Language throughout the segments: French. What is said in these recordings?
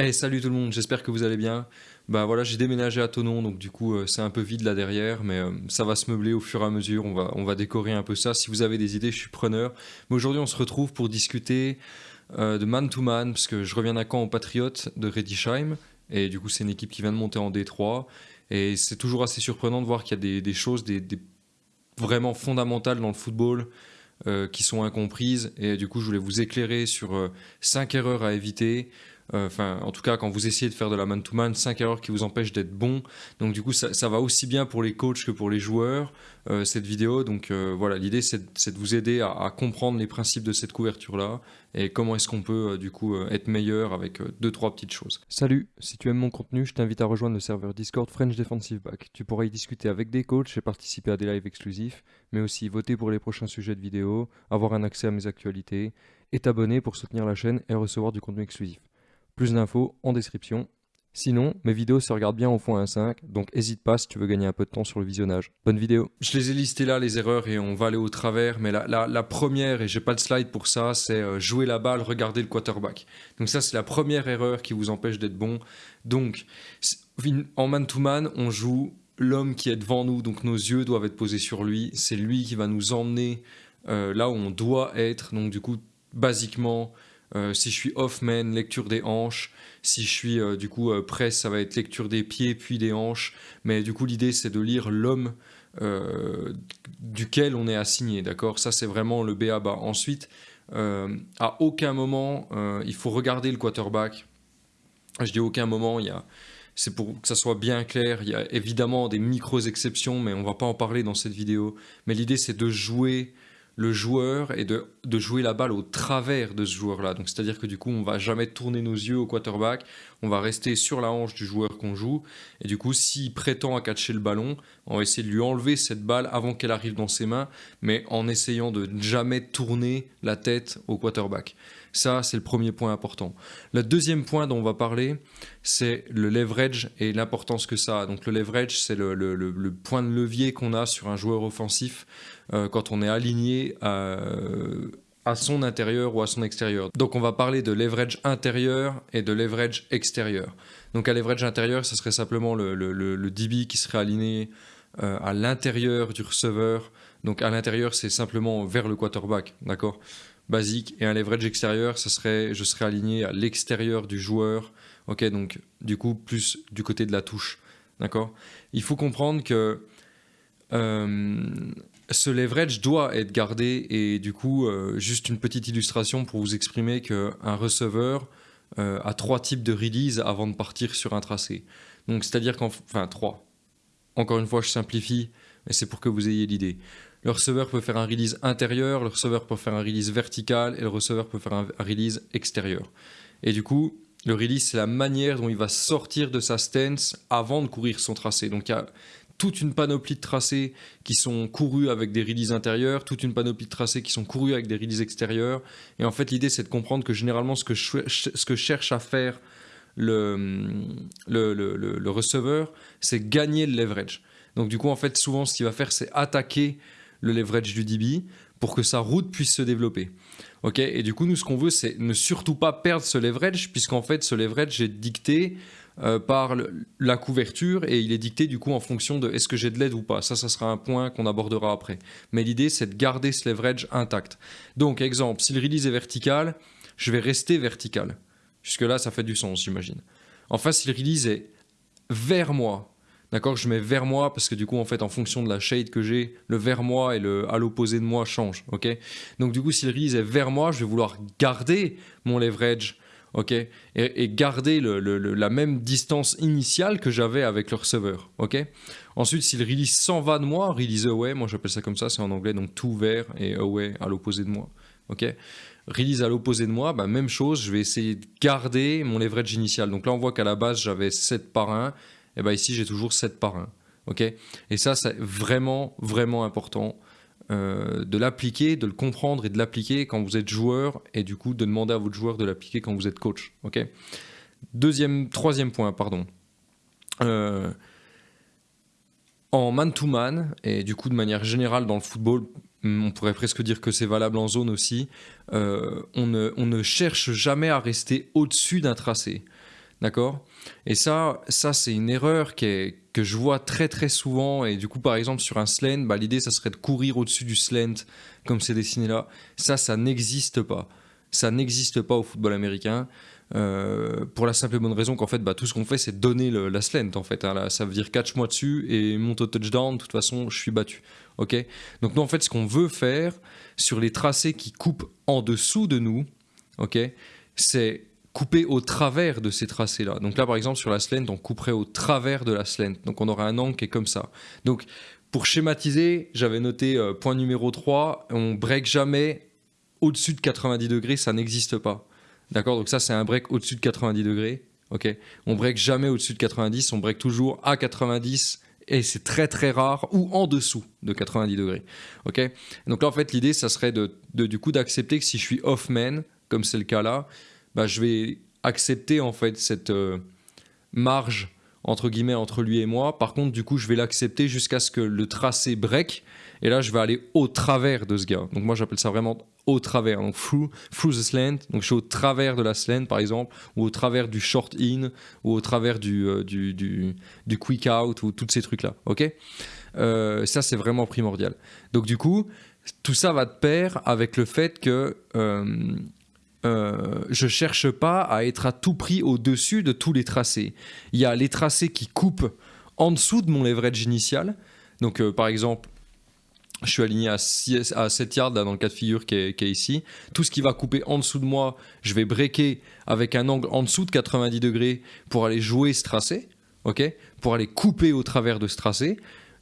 Hey, salut tout le monde, j'espère que vous allez bien. Bah voilà, j'ai déménagé à Tonon, donc du coup euh, c'est un peu vide là derrière, mais euh, ça va se meubler au fur et à mesure, on va, on va décorer un peu ça. Si vous avez des idées, je suis preneur. Mais aujourd'hui on se retrouve pour discuter euh, de man to man, parce que je reviens d'un camp au Patriote de Redisheim, et du coup c'est une équipe qui vient de monter en D3, et c'est toujours assez surprenant de voir qu'il y a des, choses des, vraiment fondamentales dans le football qui sont incomprises, et du coup je voulais vous éclairer sur 5 erreurs à éviter, enfin, en tout cas, quand vous essayez de faire de la man-to-man, 5 erreurs qui vous empêchent d'être bon. Donc du coup, ça, va aussi bien pour les coachs que pour les joueurs, euh, cette vidéo. Donc euh, voilà, l'idée, c'est de vous aider à, comprendre les principes de cette couverture-là et comment est-ce qu'on peut du coup être meilleur avec deux, trois petites choses. Salut, si tu aimes mon contenu, je t'invite à rejoindre le serveur Discord French Defensive Back. Tu pourras y discuter avec des coachs et participer à des lives exclusifs, mais aussi voter pour les prochains sujets de vidéo, avoir un accès à mes actualités et t'abonner pour soutenir la chaîne et recevoir du contenu exclusif. Plus d'infos en description. Sinon, mes vidéos se regardent bien au fond 1.5, donc n'hésite pas si tu veux gagner un peu de temps sur le visionnage. Bonne vidéo Je les ai listés là, les erreurs, et on va aller au travers, mais la, la, première, et j'ai pas de slide pour ça, c'est euh, jouer la balle, regarder le quarterback. Donc ça, c'est la première erreur qui vous empêche d'être bon. Donc, en man-to-man, on joue l'homme qui est devant nous, donc nos yeux doivent être posés sur lui, c'est lui qui va nous emmener euh, là où on doit être, donc du coup, basiquement, euh, si je suis off-man, lecture des hanches. Si je suis euh, du coup euh, presse, ça va être lecture des pieds puis des hanches. Mais du coup, l'idée c'est de lire l'homme duquel on est assigné. D'accord? Ça c'est vraiment le B à bas. Ensuite, à aucun moment il faut regarder le quarterback. Je dis aucun moment, a c'est pour que ça soit bien clair. Il y a évidemment des micros exceptions, mais on va pas en parler dans cette vidéo. Mais l'idée, c'est de jouer le joueur et de, jouer la balle au travers de ce joueur-là. Donc c'est-à-dire que du coup, on va jamais tourner nos yeux au quarterback, on va rester sur la hanche du joueur qu'on joue. Et du coup, s'il prétend à catcher le ballon, on va essayer de lui enlever cette balle avant qu'elle arrive dans ses mains, mais en essayant de jamais tourner la tête au quarterback. Ça, c'est le premier point important. Le deuxième point dont on va parler, c'est le leverage et l'importance que ça a. Donc le leverage, c'est le, point de levier qu'on a sur un joueur offensif euh, quand on est aligné à, son intérieur ou à son extérieur. Donc on va parler de leverage intérieur et de leverage extérieur. Donc à leverage intérieur, ce serait simplement le, DB qui serait aligné euh, à l'intérieur du receveur. Donc à l'intérieur, c'est simplement vers le quarterback, d'accord? Basique. Et un leverage extérieur, ce serait, je serais aligné à l'extérieur du joueur. Ok, donc du coup, plus du côté de la touche, d'accord? Il faut comprendre que euh, ce leverage doit être gardé et du coup, euh, juste une petite illustration pour vous exprimer qu'un receveur euh, a trois types de release avant de partir sur un tracé. Donc, c'est-à-dire qu'en... Enfin, trois. Encore une fois, je simplifie, mais c'est pour que vous ayez l'idée. Le receveur peut faire un release intérieur, le receveur peut faire un release vertical et le receveur peut faire un release extérieur. Et du coup, le release, c'est la manière dont il va sortir de sa stance avant de courir son tracé. Donc, il y a toute une panoplie de tracés qui sont courus avec des releases intérieures, toute une panoplie de tracés qui sont courus avec des releases extérieures. Et en fait, l'idée, c'est de comprendre que généralement, ce que, cherche à faire le, le, le, receveur, c'est gagner le leverage. Donc du coup, en fait, souvent, ce qu'il va faire, c'est attaquer le leverage du DB pour que sa route puisse se développer. Ok? Et du coup, nous, ce qu'on veut, c'est ne surtout pas perdre ce leverage, puisqu'en fait, ce leverage est dicté euh, par la couverture et il est dicté du coup en fonction de est-ce que j'ai de l'aide ou pas. Ça, ça sera un point qu'on abordera après. Mais l'idée, c'est de garder ce leverage intact. Donc, exemple, si le release est vertical, je vais rester vertical. Jusque-là, ça fait du sens, j'imagine. Enfin, si le release est vers moi, d'accord, je mets vers moi parce que du coup, en fait, en fonction de la shade que j'ai, le vers moi et le à l'opposé de moi change, ok? Donc, du coup, si le release est vers moi, je vais vouloir garder mon leverage ok, et, garder la même distance initiale que j'avais avec le receveur, ok. Ensuite, si le release s'en va de moi, release away, moi j'appelle ça comme ça, c'est en anglais, donc tout vers et away à l'opposé de moi, ok. Release à l'opposé de moi, bah, même chose, je vais essayer de garder mon leverage initial. Donc là, on voit qu'à la base, j'avais 7 par 1, et bah ici, j'ai toujours 7 par 1, ok. Et ça, c'est vraiment, vraiment important euh, de l'appliquer, de le comprendre et de l'appliquer quand vous êtes joueur et du coup de demander à votre joueur de l'appliquer quand vous êtes coach. Deuxième, troisième point, pardon. Euh, en man-to-man, et du coup de manière générale dans le football, on pourrait presque dire que c'est valable en zone aussi, euh, on, ne, cherche jamais à rester au-dessus d'un tracé. D'accord? Et ça, ça c'est une erreur que je vois très très souvent. Et du coup, par exemple, sur un slant, bah, l'idée, ça serait de courir au-dessus du slant, comme c'est dessiné là. Ça, ça n'existe pas. Ça n'existe pas au football américain. Euh, pour la simple et bonne raison qu'en fait, bah, tout ce qu'on fait, c'est donner le, la slant. En fait, hein. ça veut dire catch-moi dessus et monte au touchdown. De toute façon, je suis battu. Ok? Donc, nous, en fait, ce qu'on veut faire sur les tracés qui coupent en dessous de nous, ok, c'est couper au travers de ces tracés-là. Donc là, par exemple, sur la slant, on couperait au travers de la slant. Donc on aurait un angle qui est comme ça. Donc pour schématiser, j'avais noté euh, point numéro 3, on break jamais au-dessus de 90 degrés, ça n'existe pas. D'accord? Donc ça, c'est un break au-dessus de 90 degrés. Ok? On break jamais au-dessus de 90, on break toujours à 90 et c'est très très rare ou en dessous de 90 degrés. Ok? Donc là, en fait, l'idée, ça serait de, du coup d'accepter que si je suis off-man, comme c'est le cas là, bah, je vais accepter en fait cette euh, marge entre guillemets entre lui et moi. Par contre, du coup, je vais l'accepter jusqu'à ce que le tracé break. Et là, je vais aller au travers de ce gars. Donc moi, j'appelle ça vraiment au travers. Donc through, through the slant. Donc je suis au travers de la slant, par exemple, ou au travers du short in, ou au travers du, euh, du, du, quick out, ou tous ces trucs-là. Ok? Euh, Ça, c'est vraiment primordial. Donc du coup, tout ça va de pair avec le fait que je cherche pas à être à tout prix au-dessus de tous les tracés. Il y a les tracés qui coupent en dessous de mon leverage initial. Donc, euh, par exemple, je suis aligné à, 7 yards dans le cas de figure qui est, ici. Tout ce qui va couper en dessous de moi, je vais breaker avec un angle en dessous de 90 degrés pour aller jouer ce tracé, ok? Pour aller couper au travers de ce tracé.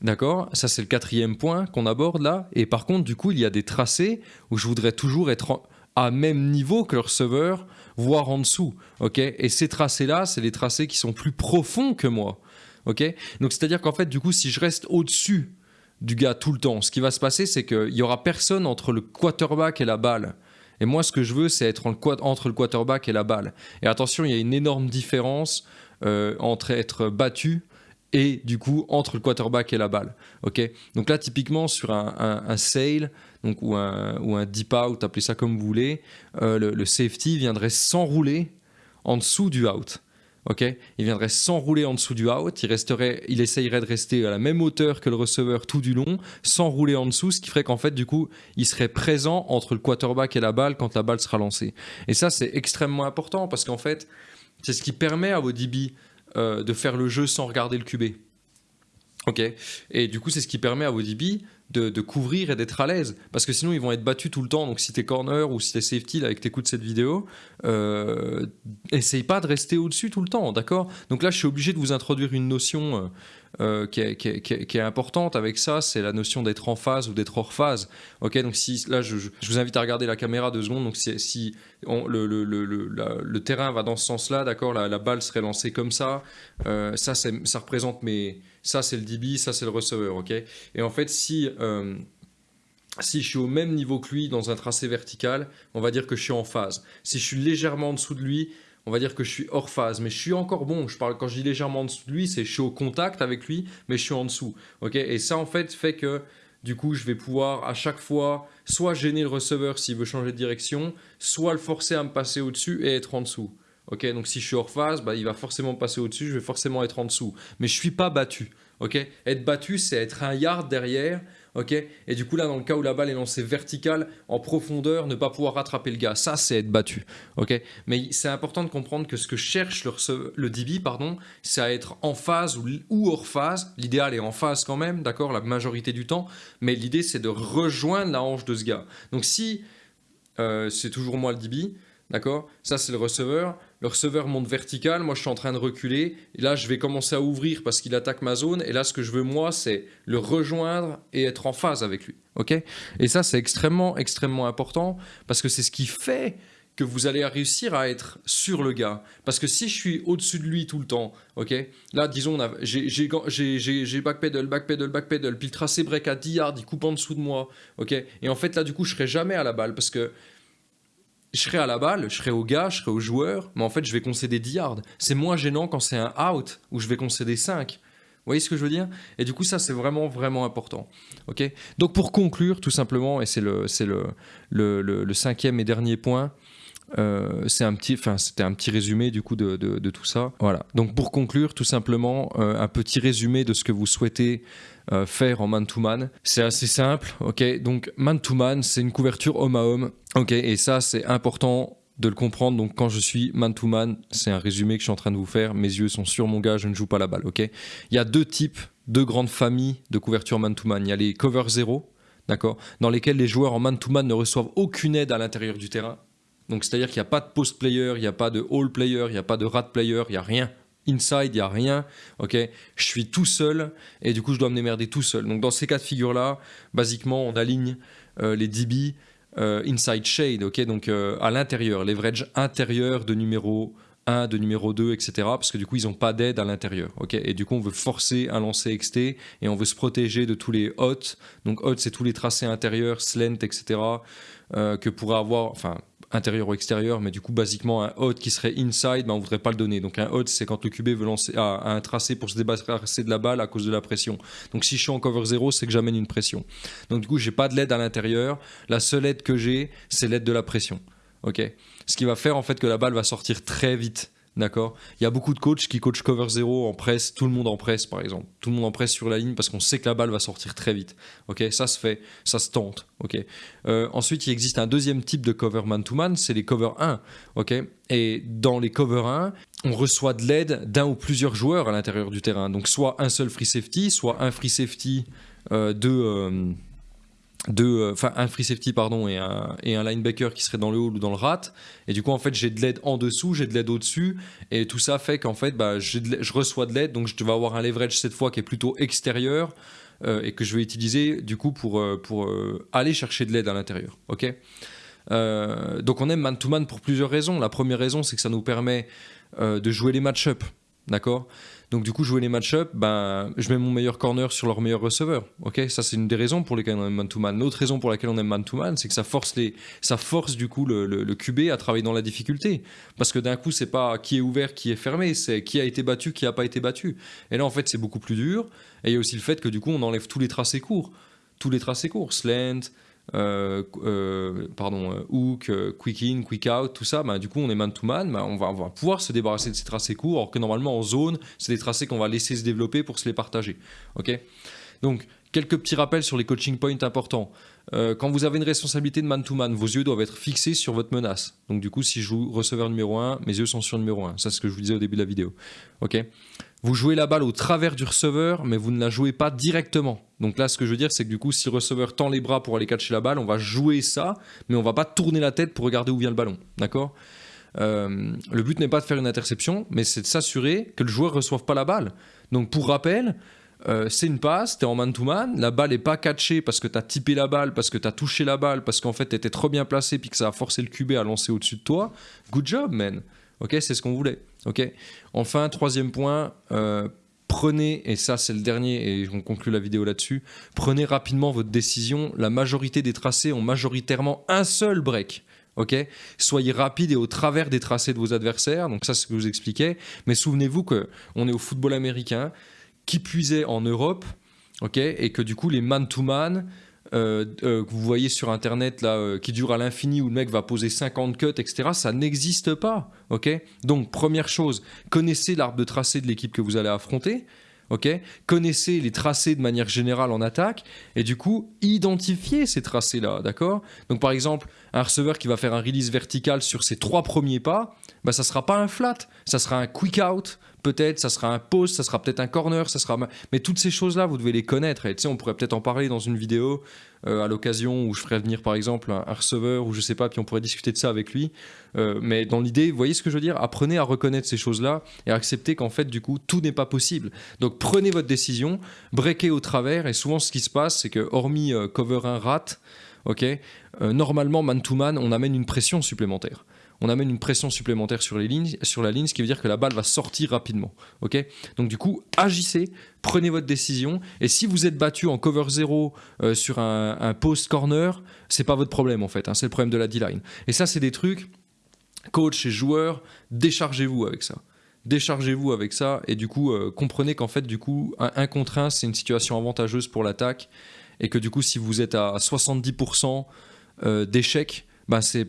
D'accord? Ça, c'est le quatrième point qu'on aborde là. Et par contre, du coup, il y a des tracés où je voudrais toujours être à même niveau que le receveur, voire en dessous. ok? Et ces tracés-là, c'est les tracés qui sont plus profonds que moi. ok? Donc c'est-à-dire qu'en fait, du coup, si je reste au-dessus du gars tout le temps, ce qui va se passer, c'est qu'il n'y aura personne entre le quarterback et la balle. Et moi, ce que je veux, c'est être entre le quarterback et la balle. Et attention, il y a une énorme différence euh, entre être battu et du coup entre le quarterback et la balle. ok? Donc là, typiquement sur un, sail donc, ou, un, ou un deep out, appelez ça comme vous voulez, euh, le, safety viendrait s'enrouler en dessous du out. ok? Il viendrait s'enrouler en dessous du out, il, resterait, il essayerait de rester à la même hauteur que le receveur tout du long, s'enrouler en dessous, ce qui ferait qu'en fait, du coup, il serait présent entre le quarterback et la balle quand la balle sera lancée. Et ça, c'est extrêmement important parce qu'en fait, c'est ce qui permet à vos DB euh, de faire le jeu sans regarder le QB. Ok Et du coup, c'est ce qui permet à vos De, couvrir et d'être à l'aise. Parce que sinon, ils vont être battus tout le temps. Donc, si t'es corner ou si t'es safety, là, et que t'écoutes cette vidéo, euh, essaye pas de rester au-dessus tout le temps, d'accord? Donc là, je suis obligé de vous introduire une notion euh, euh, qui, est, importante avec ça, c'est la notion d'être en phase ou d'être hors phase. Ok, donc si là, je, vous invite à regarder la caméra deux secondes. Donc si, le, le, le, le, terrain va dans ce sens-là, d'accord, la, balle serait lancée comme ça. Euh, ça, ça représente mes, ça c'est le DB, ça c'est le receveur. Ok, et en fait, si euh, si je suis au même niveau que lui dans un tracé vertical, on va dire que je suis en phase. Si je suis légèrement en dessous de lui, on va dire que je suis hors phase, mais je suis encore bon. Je parle quand je dis légèrement en dessous de lui, c'est je suis au contact avec lui, mais je suis en dessous. Ok? Et ça en fait fait que du coup, je vais pouvoir à chaque fois soit gêner le receveur s'il veut changer de direction, soit le forcer à me passer au-dessus et être en dessous. Ok Donc si je suis hors phase, bah, il va forcément passer au-dessus, je vais forcément être en dessous. Mais je suis pas battu. Ok? Être battu, c'est être un yard derrière ok? Et du coup, là, dans le cas où la balle est lancée verticale, en profondeur, ne pas pouvoir rattraper le gars, ça, c'est être battu, ok? Mais c'est important de comprendre que ce que cherche le, le DB, pardon, c'est à être en phase ou, hors phase. L'idéal est en phase quand même, d'accord, la majorité du temps, mais l'idée, c'est de rejoindre la hanche de ce gars. Donc, si euh, c'est toujours moi le DB, d'accord? Ça, c'est le receveur le receveur monte vertical, moi je suis en train de reculer, et là je vais commencer à ouvrir parce qu'il attaque ma zone, et là ce que je veux moi c'est le rejoindre et être en phase avec lui. ok? Et ça c'est extrêmement extrêmement important parce que c'est ce qui fait que vous allez réussir à être sur le gars. Parce que si je suis au-dessus de lui tout le temps, ok? Là, disons, j'ai backpedal, backpedal, backpedal, puis le tracé break à 10 yards, il coupe en dessous de moi, ok? Et en fait, là, du coup, je serai jamais à la balle parce que je serai à la balle, je serai au gars, je serai au joueur, mais en fait, je vais concéder 10 yards. C'est moins gênant quand c'est un out où je vais concéder 5. Vous voyez ce que je veux dire? Et du coup, ça, c'est vraiment, vraiment important. ok? Donc, pour conclure, tout simplement, et c'est le, le, le, le, cinquième et dernier point, Euh, c'est un petit, enfin c'était un petit résumé du coup de, de, tout ça. Voilà. Donc pour conclure, tout simplement euh, un petit résumé de ce que vous souhaitez euh, faire en man to man. C'est assez simple, ok? Donc man to man, c'est une couverture homme à homme, ok? Et ça c'est important de le comprendre. Donc quand je suis man to man, c'est un résumé que je suis en train de vous faire. Mes yeux sont sur mon gars, je ne joue pas la balle, ok? Il y a deux types, deux grandes familles de couverture man to man. Il y a les cover zéro, d'accord, dans lesquels les joueurs en man to man ne reçoivent aucune aide à l'intérieur du terrain. Donc c'est-à-dire qu'il n'y a pas de post player, il n'y a pas de all player, il n'y a pas de rat player, il n'y a rien. Inside, il n'y a rien, ok? Je suis tout seul et du coup je dois me démerder tout seul. Donc dans ces cas de figure-là, basiquement on aligne euh, les DB euh, inside shade, ok? Donc euh, à l'intérieur, leverage intérieur de numéro 1, de numéro 2, etc. Parce que du coup ils n'ont pas d'aide à l'intérieur, ok? Et du coup on veut forcer un lancer XT et on veut se protéger de tous les hots. Donc hots c'est tous les tracés intérieurs, slant, etc. que pourrait avoir, enfin intérieur ou extérieur, mais du coup, basiquement, un hot qui serait inside, ben, on ne voudrait pas le donner. Donc un hot, c'est quand le QB veut lancer un tracé pour se débarrasser de la balle à cause de la pression. Donc si je suis en cover 0, c'est que j'amène une pression. Donc du coup, j'ai pas de LED à l'intérieur. La seule aide que j'ai, c'est l'aide de la pression. Ce qui va faire en fait que la balle va sortir très vite. D'accord Il y a beaucoup de coachs qui coachent cover 0 en presse, tout le monde en presse par exemple. Tout le monde en presse sur la ligne parce qu'on sait que la balle va sortir très vite. Ok Ça se fait, ça se tente. Ok euh, ensuite, il existe un deuxième type de cover man-to-man, c'est les cover 1. Ok Et dans les cover 1, on reçoit de l'aide d'un ou plusieurs joueurs à l'intérieur du terrain. Donc soit un seul free safety, soit un free safety euh, de... Euh, euh, enfin un free safety pardon et un, et un linebacker qui serait dans le hall ou dans le rat. Et du coup en fait j'ai de l'aide en dessous j'ai de l'aide au dessus et tout ça fait qu'en fait bah, je reçois de l'aide. Donc je vais avoir un leverage cette fois qui est plutôt extérieur euh, et que je vais utiliser du coup pour, euh, pour aller chercher de l'aide à l'intérieur. Ok? Donc on aime man to man pour plusieurs raisons. La première raison c'est que ça nous permet de jouer les match-up. D'accord? Donc du coup, jouer les match-up, ben, je mets mon meilleur corner sur leur meilleur receveur. Ça c'est une des raisons pour lesquelles on aime man-to-man. L'autre raison pour laquelle on aime man-to-man, c'est que ça force les, ça force du coup le, le, QB à travailler dans la difficulté. Parce que d'un coup, c'est pas qui est ouvert, qui est fermé, c'est qui a été battu, qui a pas été battu. Et là, en fait, c'est beaucoup plus dur. Et il y a aussi le fait que du coup, on enlève tous les tracés courts, tous les tracés courts, slant, pardon, euh, hook, quick in, quick out, tout ça, bah, du coup on est man to man, bah, on, va, va, pouvoir se débarrasser de ces tracés courts, alors que normalement en zone, c'est des tracés qu'on va laisser se développer pour se les partager. ok? Donc quelques petits rappels sur les coaching points importants. quand vous avez une responsabilité de man to man, vos yeux doivent être fixés sur votre menace. Donc du coup, si je joue receveur numéro 1, mes yeux sont sur numéro 1. Ça, c'est ce que je vous disais au début de la vidéo. Ok? Vous jouez la balle au travers du receveur, mais vous ne la jouez pas directement. Donc là, ce que je veux dire, c'est que du coup, si le receveur tend les bras pour aller catcher la balle, on va jouer ça, mais on va pas tourner la tête pour regarder où vient le ballon. D'accord? Euh, Le but n'est pas de faire une interception, mais c'est de s'assurer que le joueur ne reçoive pas la balle. Donc pour rappel, euh, c'est une passe, tu es en man-to-man, la balle n'est pas catchée parce que tu as typé la balle, parce que tu as touché la balle, parce qu'en fait tu étais trop bien placé puis que ça a forcé le QB à lancer au-dessus de toi. Good job, man. Ok, c'est ce qu'on voulait. Ok. Enfin, troisième point, euh, prenez, et ça c'est le dernier, et on conclut la vidéo là-dessus, prenez rapidement votre décision. La majorité des tracés ont majoritairement un seul break. Ok, soyez rapide et au travers des tracés de vos adversaires. Donc ça, c'est ce que je vous expliquais. Mais souvenez-vous que on est au football américain, qui puisait en Europe, ok, et que du coup les man-to-man, man to man euh, euh, que vous voyez sur internet là, euh, qui dure à l'infini où le mec va poser 50 cuts, etc. Ça n'existe pas. ok Donc première chose, connaissez l'arbre de tracé de l'équipe que vous allez affronter. Ok? Connaissez les tracés de manière générale en attaque et du coup identifiez ces tracés là, d'accord? Donc par exemple un receveur qui va faire un release vertical sur ses trois premiers pas, bah ça sera pas un flat, ça sera un quick out, peut-être, ça sera un post, ça sera peut-être un corner, ça sera. Mais toutes ces choses-là, vous devez les connaître. Et tu sais, on pourrait peut-être en parler dans une vidéo à l'occasion où je ferais venir par exemple un, receveur ou je sais pas, puis on pourrait discuter de ça avec lui. Euh, mais dans l'idée, vous voyez ce que je veux dire? Apprenez à reconnaître ces choses-là et à accepter qu'en fait, du coup, tout n'est pas possible. Donc prenez votre décision, breakez au travers. Et souvent, ce qui se passe, c'est que hormis euh, cover un rat, ok, normalement man to man, on amène une pression supplémentaire on amène une pression supplémentaire sur, les lignes, sur la ligne, ce qui veut dire que la balle va sortir rapidement. ok? Donc du coup, agissez, prenez votre décision, et si vous êtes battu en cover 0 euh, sur un, post corner, c'est pas votre problème en fait, hein, c'est le problème de la D-line. Et ça, c'est des trucs, coach et joueurs, déchargez-vous avec ça déchargez-vous avec ça et du coup euh, comprenez qu'en fait du coup un, contre 1 c'est une situation avantageuse pour l'attaque et que du coup si vous êtes à 70% euh, d'échec bah, c'est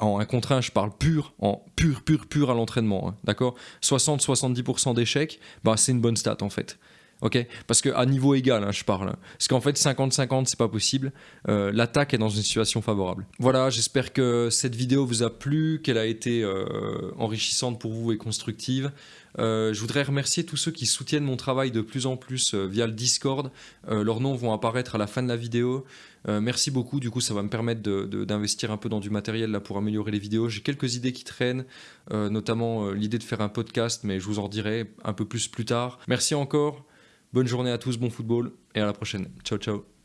en un contre un, je parle pur, en pur, pur, pur à l'entraînement, hein, d'accord? 60-70% d'échecs, bah, c'est une bonne stat en fait. Ok Parce qu'à niveau égal, hein, je parle. Parce qu'en fait, 50-50, c'est pas possible. Euh, L'attaque est dans une situation favorable. Voilà, j'espère que cette vidéo vous a plu, qu'elle a été euh, enrichissante pour vous et constructive. Euh, je voudrais remercier tous ceux qui soutiennent mon travail de plus en plus via le Discord. Leurs noms vont apparaître à la fin de la vidéo. Merci beaucoup, du coup ça va me permettre d'investir un peu dans du matériel là pour améliorer les vidéos. J'ai quelques idées qui traînent, notamment l'idée de faire un podcast, mais je vous en dirai un peu plus plus tard. Merci encore, bonne journée à tous, bon football et à la prochaine. Ciao ciao